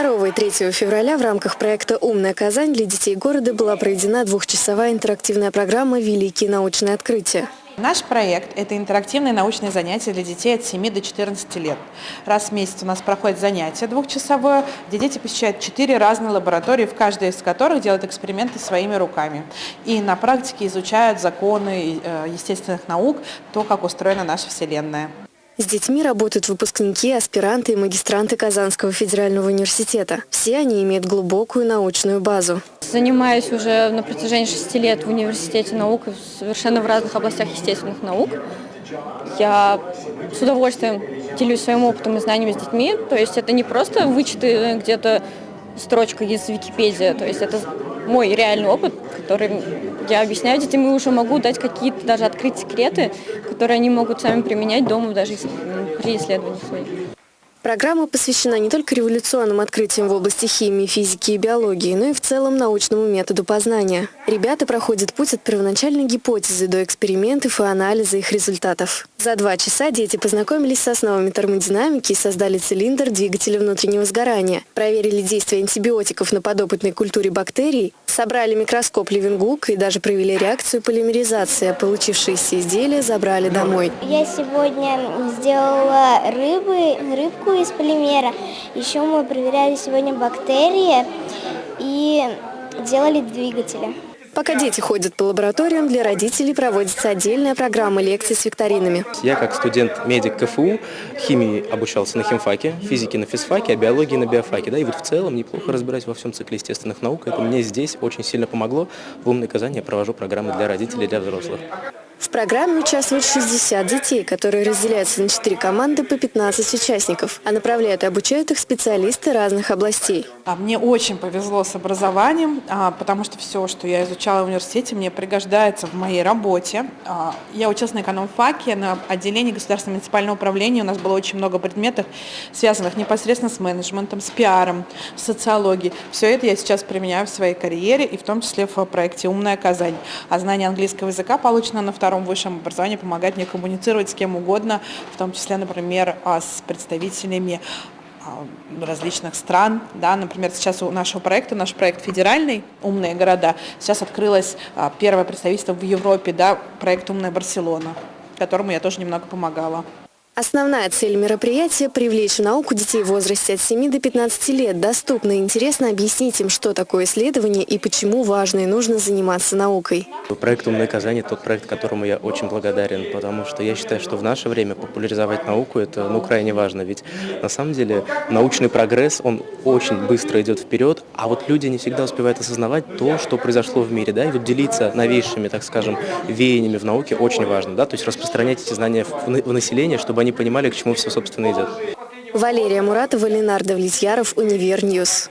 2 и 3 февраля в рамках проекта «Умная Казань» для детей города была проведена двухчасовая интерактивная программа «Великие научные открытия». Наш проект – это интерактивные научные занятия для детей от 7 до 14 лет. Раз в месяц у нас проходит занятие двухчасовое, где дети посещают четыре разные лаборатории, в каждой из которых делают эксперименты своими руками. И на практике изучают законы э, естественных наук, то, как устроена наша Вселенная. С детьми работают выпускники, аспиранты и магистранты Казанского федерального университета. Все они имеют глубокую научную базу. Занимаюсь уже на протяжении шести лет в университете наук, совершенно в разных областях естественных наук. Я с удовольствием делюсь своим опытом и знаниями с детьми. То есть это не просто вычеты где-то строчка из Википедии, то есть это мой реальный опыт, который я объясняю детям и уже могу дать какие-то даже открыть секреты, которые они могут сами применять дома даже при исследованиях своих. Программа посвящена не только революционным открытиям в области химии, физики и биологии, но и в целом научному методу познания. Ребята проходят путь от первоначальной гипотезы до экспериментов и анализа их результатов. За два часа дети познакомились с основами термодинамики и создали цилиндр двигателя внутреннего сгорания, проверили действие антибиотиков на подопытной культуре бактерий, собрали микроскоп Левингук и даже провели реакцию полимеризации, получившиеся изделия забрали домой. Я сегодня сделала рыбы, рыбку трубку из полимера. Еще мы проверяли сегодня бактерии и делали двигатели. Пока дети ходят по лабораториям, для родителей проводится отдельная программа лекций с викторинами. Я как студент-медик КФУ химии обучался на химфаке, физике на физфаке, а биологии на биофаке. Да, и вот в целом неплохо разбираюсь во всем цикле естественных наук. Это мне здесь очень сильно помогло. В «Умной Казани» я провожу программы для родителей и для взрослых. В программе участвуют 60 детей, которые разделяются на 4 команды по 15 участников, а направляют и обучают их специалисты разных областей. А мне очень повезло с образованием, а, потому что все, что я изучала в университете, мне пригождается в моей работе. А, я училась на экономфаке, на отделении государственного муниципального управления. У нас было очень много предметов, связанных непосредственно с менеджментом, с пиаром, с социологией. Все это я сейчас применяю в своей карьере, и в том числе в проекте «Умная Казань». А знание английского языка, полученное на втором втором высшем образовании помогает мне коммуницировать с кем угодно, в том числе, например, а, с представителями а, различных стран. Да, например, сейчас у нашего проекта, наш проект федеральный «Умные города», сейчас открылось а, первое представительство в Европе, да, проект «Умная Барселона», которому я тоже немного помогала. Основная цель мероприятия – привлечь в науку детей в возрасте от 7 до 15 лет. Доступно и интересно объяснить им, что такое исследование и почему важно и нужно заниматься наукой. Проект «Умное Казань» – тот проект, которому я очень благодарен, потому что я считаю, что в наше время популяризовать науку – это ну, крайне важно. Ведь на самом деле научный прогресс, он очень быстро идет вперед, а вот люди не всегда успевают осознавать то, что произошло в мире. Да? И вот делиться новейшими, так скажем, веяниями в науке очень важно. Да? То есть распространять эти знания в население, чтобы они они понимали, к чему все, собственно, идет. Валерия Муратова, Ленардо Влетьяров, Универньюз.